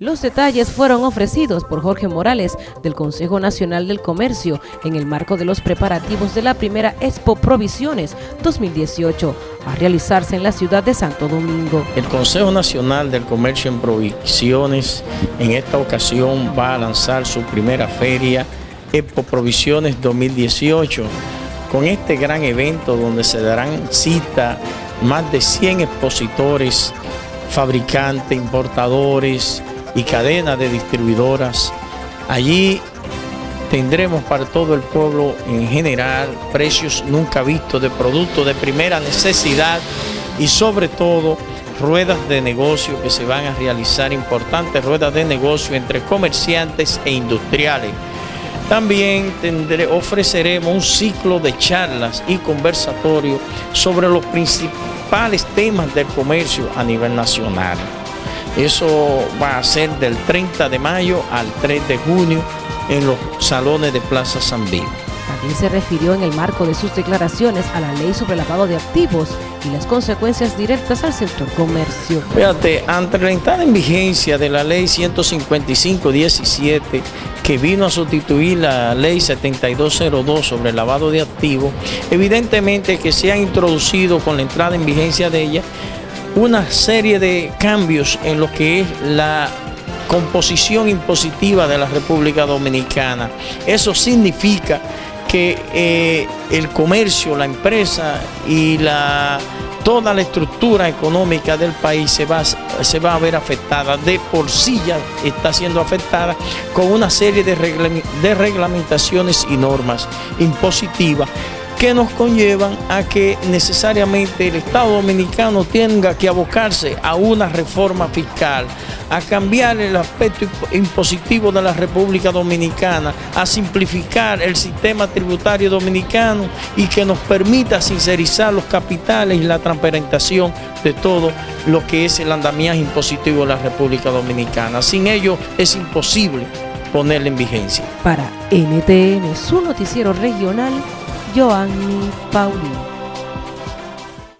Los detalles fueron ofrecidos por Jorge Morales del Consejo Nacional del Comercio en el marco de los preparativos de la primera Expo Provisiones 2018 a realizarse en la ciudad de Santo Domingo. El Consejo Nacional del Comercio en Provisiones en esta ocasión va a lanzar su primera feria Expo Provisiones 2018 con este gran evento donde se darán cita más de 100 expositores, fabricantes, importadores, y cadena de distribuidoras. Allí tendremos para todo el pueblo en general precios nunca vistos de productos de primera necesidad y sobre todo ruedas de negocio que se van a realizar, importantes ruedas de negocio entre comerciantes e industriales. También ofreceremos un ciclo de charlas y conversatorios sobre los principales temas del comercio a nivel nacional. Eso va a ser del 30 de mayo al 3 de junio en los salones de Plaza San Vivo. También se refirió en el marco de sus declaraciones a la ley sobre el lavado de activos y las consecuencias directas al sector comercio. Fíjate, ante la entrada en vigencia de la ley 155-17 que vino a sustituir la ley 7202 sobre el lavado de activos, evidentemente que se ha introducido con la entrada en vigencia de ella una serie de cambios en lo que es la composición impositiva de la República Dominicana. Eso significa que eh, el comercio, la empresa y la, toda la estructura económica del país se va, se va a ver afectada, de por sí ya está siendo afectada con una serie de, de reglamentaciones y normas impositivas que nos conllevan a que necesariamente el Estado Dominicano tenga que abocarse a una reforma fiscal, a cambiar el aspecto impositivo de la República Dominicana, a simplificar el sistema tributario dominicano y que nos permita sincerizar los capitales y la transparentación de todo lo que es el andamiaje impositivo de la República Dominicana. Sin ello es imposible ponerle en vigencia. Para NTN, su noticiero regional, Joanny Paulino.